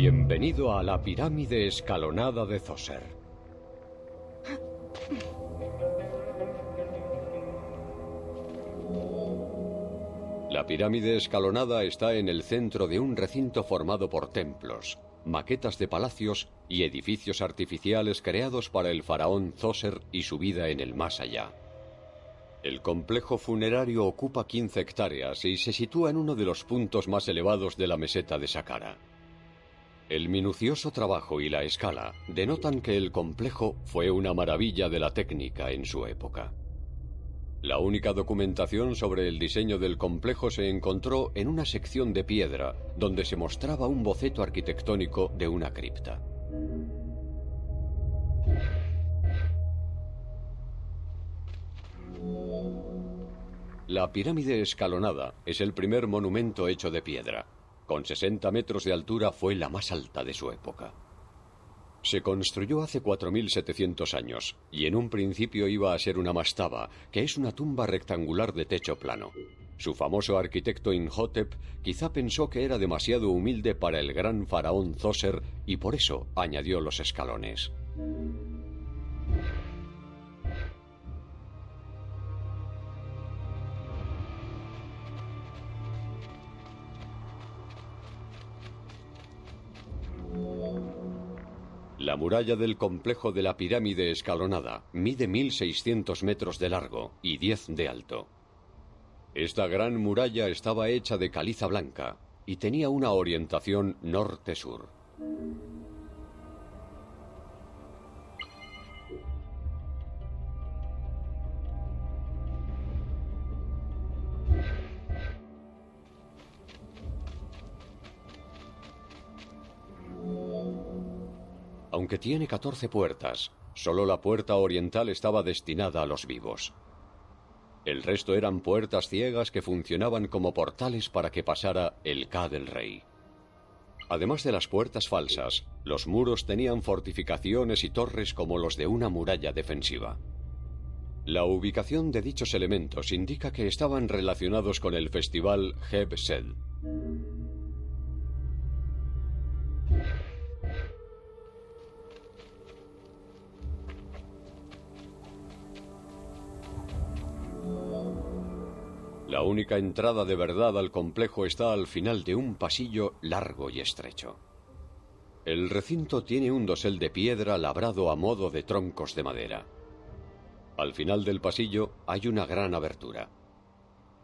Bienvenido a la pirámide escalonada de Zoser. La pirámide escalonada está en el centro de un recinto formado por templos, maquetas de palacios y edificios artificiales creados para el faraón Zoser y su vida en el más allá. El complejo funerario ocupa 15 hectáreas y se sitúa en uno de los puntos más elevados de la meseta de Saqqara. El minucioso trabajo y la escala denotan que el complejo fue una maravilla de la técnica en su época. La única documentación sobre el diseño del complejo se encontró en una sección de piedra donde se mostraba un boceto arquitectónico de una cripta. La pirámide escalonada es el primer monumento hecho de piedra. Con 60 metros de altura fue la más alta de su época. Se construyó hace 4.700 años y en un principio iba a ser una mastaba, que es una tumba rectangular de techo plano. Su famoso arquitecto Inhotep quizá pensó que era demasiado humilde para el gran faraón Zoser y por eso añadió los escalones. Muralla del complejo de la pirámide escalonada mide 1.600 metros de largo y 10 de alto. Esta gran muralla estaba hecha de caliza blanca y tenía una orientación norte-sur. Tiene 14 puertas, solo la puerta oriental estaba destinada a los vivos. El resto eran puertas ciegas que funcionaban como portales para que pasara el K del rey. Además de las puertas falsas, los muros tenían fortificaciones y torres como los de una muralla defensiva. La ubicación de dichos elementos indica que estaban relacionados con el festival Heb Sed. La única entrada de verdad al complejo está al final de un pasillo largo y estrecho. El recinto tiene un dosel de piedra labrado a modo de troncos de madera. Al final del pasillo hay una gran abertura.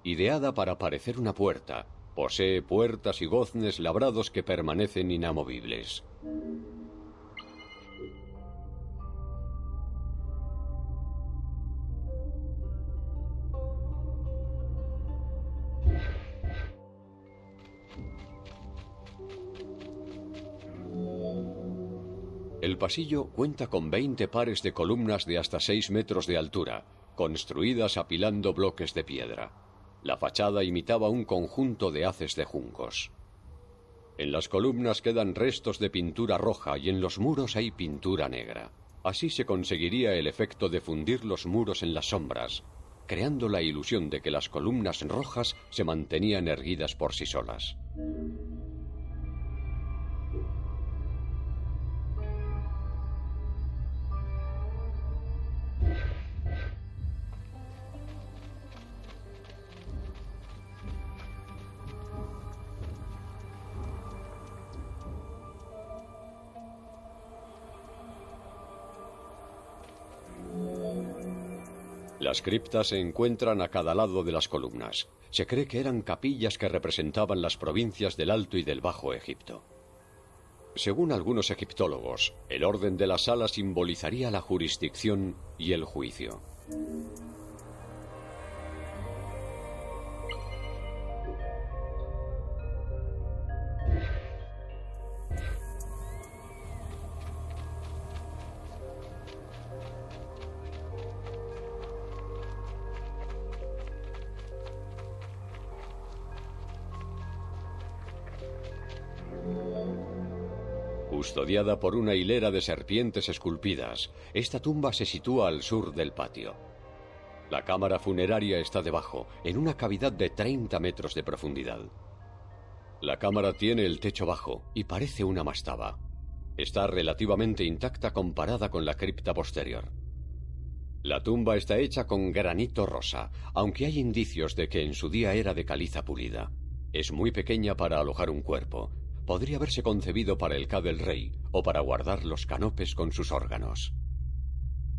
Ideada para parecer una puerta, posee puertas y goznes labrados que permanecen inamovibles. El pasillo cuenta con 20 pares de columnas de hasta 6 metros de altura, construidas apilando bloques de piedra. La fachada imitaba un conjunto de haces de juncos. En las columnas quedan restos de pintura roja y en los muros hay pintura negra. Así se conseguiría el efecto de fundir los muros en las sombras, creando la ilusión de que las columnas rojas se mantenían erguidas por sí solas. Las criptas se encuentran a cada lado de las columnas. Se cree que eran capillas que representaban las provincias del Alto y del Bajo Egipto. Según algunos egiptólogos, el orden de la sala simbolizaría la jurisdicción y el juicio. Custodiada por una hilera de serpientes esculpidas, esta tumba se sitúa al sur del patio. La cámara funeraria está debajo, en una cavidad de 30 metros de profundidad. La cámara tiene el techo bajo y parece una mastaba. Está relativamente intacta comparada con la cripta posterior. La tumba está hecha con granito rosa, aunque hay indicios de que en su día era de caliza pulida. Es muy pequeña para alojar un cuerpo. Podría haberse concebido para el K del rey o para guardar los canopes con sus órganos.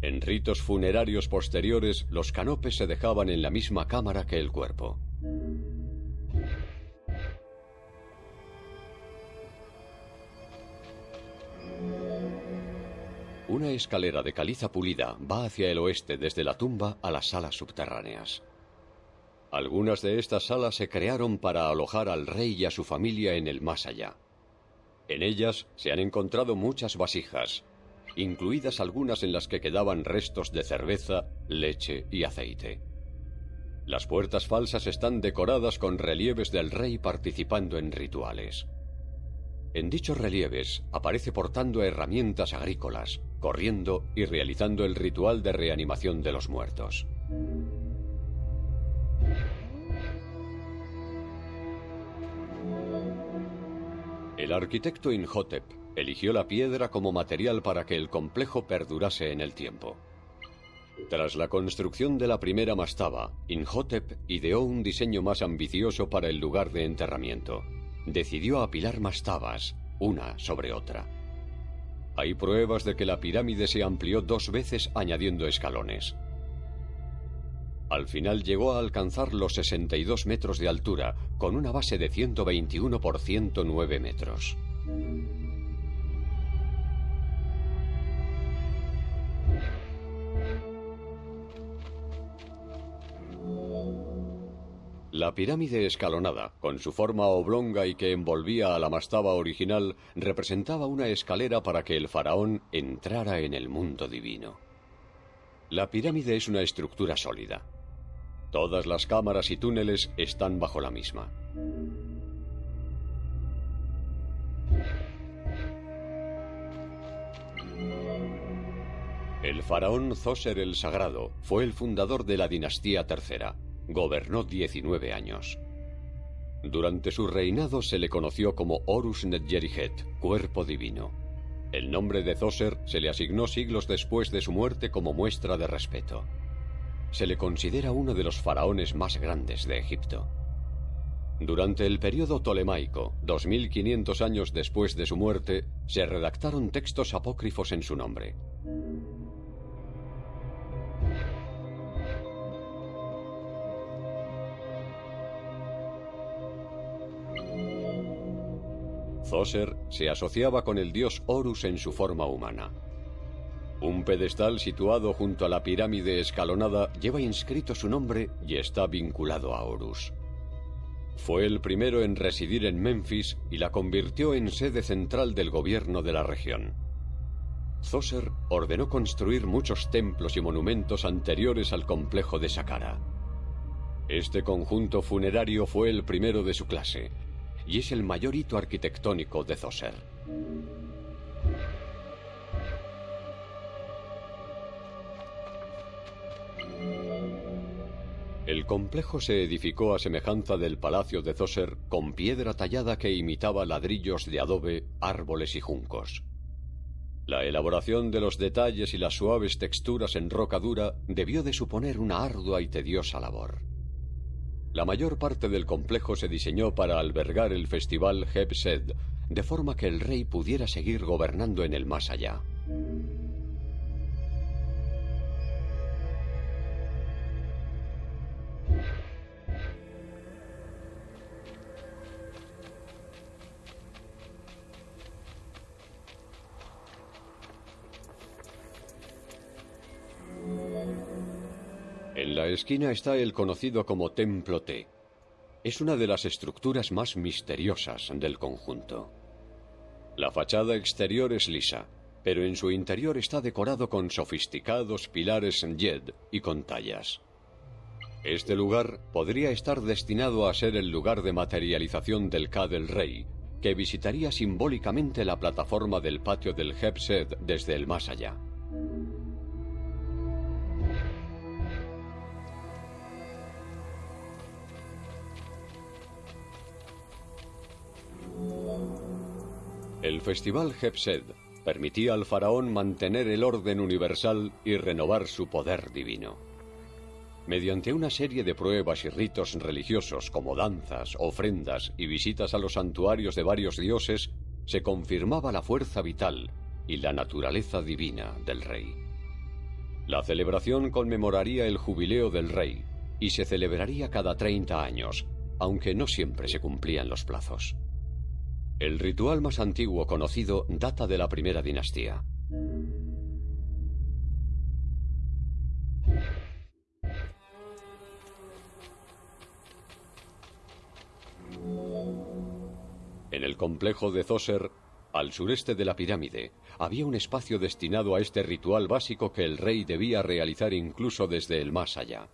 En ritos funerarios posteriores, los canopes se dejaban en la misma cámara que el cuerpo. Una escalera de caliza pulida va hacia el oeste desde la tumba a las salas subterráneas. Algunas de estas salas se crearon para alojar al rey y a su familia en el más allá. En ellas se han encontrado muchas vasijas, incluidas algunas en las que quedaban restos de cerveza, leche y aceite. Las puertas falsas están decoradas con relieves del rey participando en rituales. En dichos relieves aparece portando herramientas agrícolas, corriendo y realizando el ritual de reanimación de los muertos. El arquitecto Inhotep eligió la piedra como material para que el complejo perdurase en el tiempo. Tras la construcción de la primera mastaba, Inhotep ideó un diseño más ambicioso para el lugar de enterramiento. Decidió apilar mastabas, una sobre otra. Hay pruebas de que la pirámide se amplió dos veces añadiendo escalones. Al final llegó a alcanzar los 62 metros de altura, con una base de 121 por 109 metros. La pirámide escalonada, con su forma oblonga y que envolvía a la mastaba original, representaba una escalera para que el faraón entrara en el mundo divino. La pirámide es una estructura sólida. Todas las cámaras y túneles están bajo la misma. El faraón Zoser el Sagrado fue el fundador de la dinastía tercera Gobernó 19 años. Durante su reinado se le conoció como Horus Netjerihet, cuerpo divino. El nombre de Zoser se le asignó siglos después de su muerte como muestra de respeto. Se le considera uno de los faraones más grandes de Egipto. Durante el periodo tolemaico, 2500 años después de su muerte, se redactaron textos apócrifos en su nombre. Zoser se asociaba con el dios Horus en su forma humana. Un pedestal situado junto a la pirámide escalonada lleva inscrito su nombre y está vinculado a Horus. Fue el primero en residir en Memphis y la convirtió en sede central del gobierno de la región. Zoser ordenó construir muchos templos y monumentos anteriores al complejo de Saqqara. Este conjunto funerario fue el primero de su clase, y es el mayor hito arquitectónico de Zoser. El complejo se edificó a semejanza del palacio de Zoser con piedra tallada que imitaba ladrillos de adobe, árboles y juncos. La elaboración de los detalles y las suaves texturas en roca dura debió de suponer una ardua y tediosa labor. La mayor parte del complejo se diseñó para albergar el festival Hebsed, de forma que el rey pudiera seguir gobernando en el más allá. En la esquina está el conocido como Templo T. Es una de las estructuras más misteriosas del conjunto. La fachada exterior es lisa, pero en su interior está decorado con sofisticados pilares en yed y con tallas. Este lugar podría estar destinado a ser el lugar de materialización del K del Rey, que visitaría simbólicamente la plataforma del patio del Hebsed desde el más allá. El festival Hepsed permitía al faraón mantener el orden universal y renovar su poder divino. Mediante una serie de pruebas y ritos religiosos como danzas, ofrendas y visitas a los santuarios de varios dioses, se confirmaba la fuerza vital y la naturaleza divina del rey. La celebración conmemoraría el jubileo del rey y se celebraría cada 30 años, aunque no siempre se cumplían los plazos. El ritual más antiguo conocido data de la primera dinastía. En el complejo de Zoser, al sureste de la pirámide, había un espacio destinado a este ritual básico que el rey debía realizar incluso desde el más allá.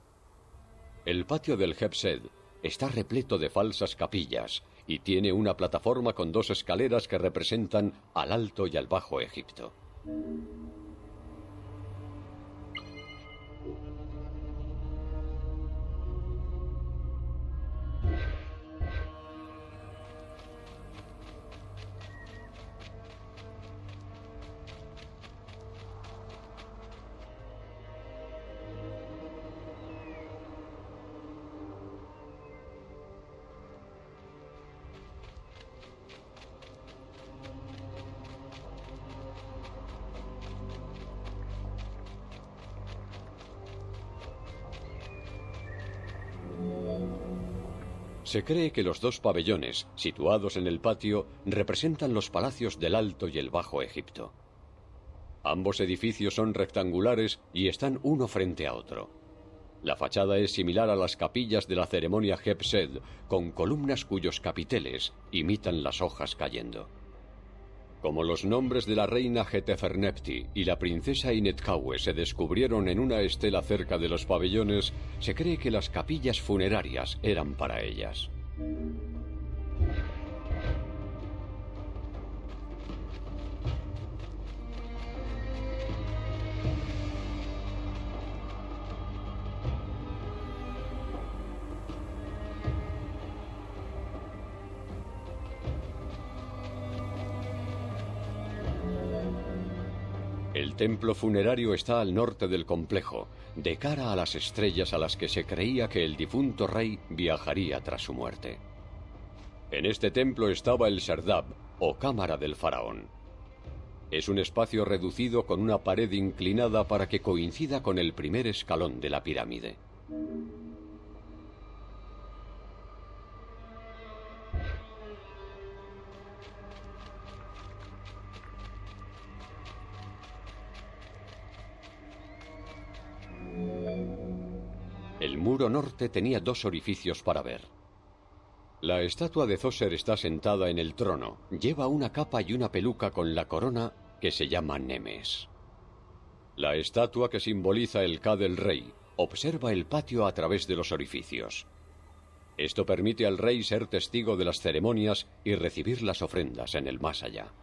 El patio del Hepsed está repleto de falsas capillas y tiene una plataforma con dos escaleras que representan al Alto y al Bajo Egipto. Se cree que los dos pabellones, situados en el patio, representan los palacios del Alto y el Bajo Egipto. Ambos edificios son rectangulares y están uno frente a otro. La fachada es similar a las capillas de la ceremonia Hepsed, con columnas cuyos capiteles imitan las hojas cayendo. Como los nombres de la reina Hetefernepti y la princesa Inetkawe se descubrieron en una estela cerca de los pabellones, se cree que las capillas funerarias eran para ellas. Templo funerario está al norte del complejo, de cara a las estrellas a las que se creía que el difunto rey viajaría tras su muerte. En este templo estaba el Serdab, o cámara del faraón. Es un espacio reducido con una pared inclinada para que coincida con el primer escalón de la pirámide. Tenía dos orificios para ver. La estatua de Zoser está sentada en el trono. Lleva una capa y una peluca con la corona que se llama Nemes. La estatua que simboliza el K del rey observa el patio a través de los orificios. Esto permite al rey ser testigo de las ceremonias y recibir las ofrendas en el más allá.